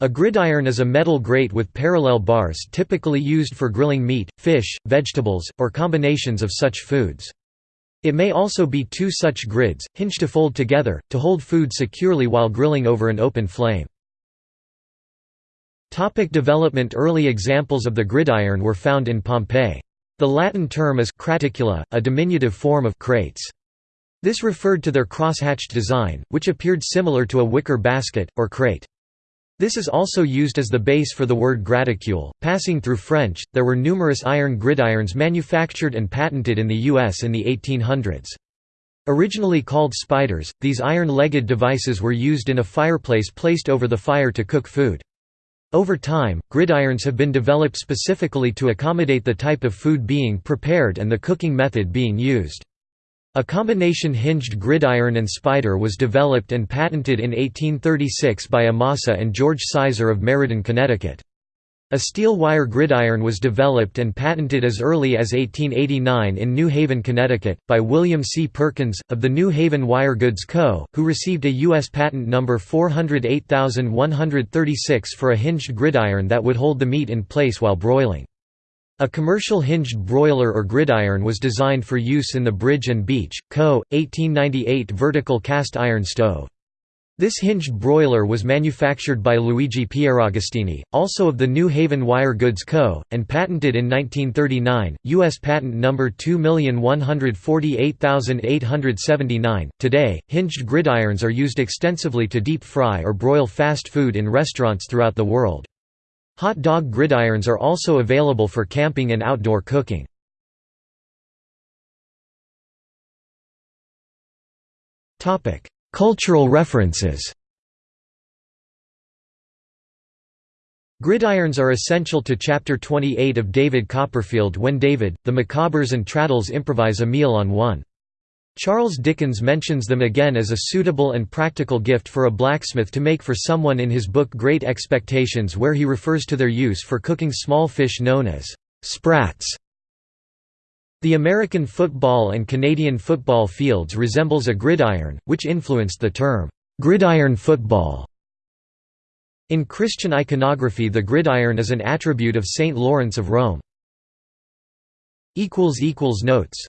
A gridiron is a metal grate with parallel bars typically used for grilling meat, fish, vegetables, or combinations of such foods. It may also be two such grids, hinged to fold together, to hold food securely while grilling over an open flame. Topic development Early examples of the gridiron were found in Pompeii. The Latin term is craticula, a diminutive form of crates. This referred to their cross-hatched design, which appeared similar to a wicker basket, or crate. This is also used as the base for the word graticule. Passing through French, there were numerous iron gridirons manufactured and patented in the U.S. in the 1800s. Originally called spiders, these iron-legged devices were used in a fireplace placed over the fire to cook food. Over time, gridirons have been developed specifically to accommodate the type of food being prepared and the cooking method being used. A combination hinged gridiron and spider was developed and patented in 1836 by Amasa and George Sizer of Meriden, Connecticut. A steel wire gridiron was developed and patented as early as 1889 in New Haven, Connecticut, by William C. Perkins, of the New Haven Wire Goods Co., who received a U.S. patent number 408136 for a hinged gridiron that would hold the meat in place while broiling. A commercial hinged broiler or gridiron was designed for use in the Bridge and Beach, Co., 1898 vertical cast iron stove. This hinged broiler was manufactured by Luigi Pieragostini, also of the New Haven Wire Goods Co., and patented in 1939, U.S. patent number 2148879. Today, hinged gridirons are used extensively to deep fry or broil fast food in restaurants throughout the world. Hot dog gridirons are also available for camping and outdoor cooking. Cultural references Gridirons are essential to Chapter 28 of David Copperfield when David, the Micawbers and Traddles improvise a meal on one. Charles Dickens mentions them again as a suitable and practical gift for a blacksmith to make for someone in his book Great Expectations where he refers to their use for cooking small fish known as sprats. The American football and Canadian football fields resembles a gridiron, which influenced the term, "'gridiron football". In Christian iconography the gridiron is an attribute of Saint Lawrence of Rome. Notes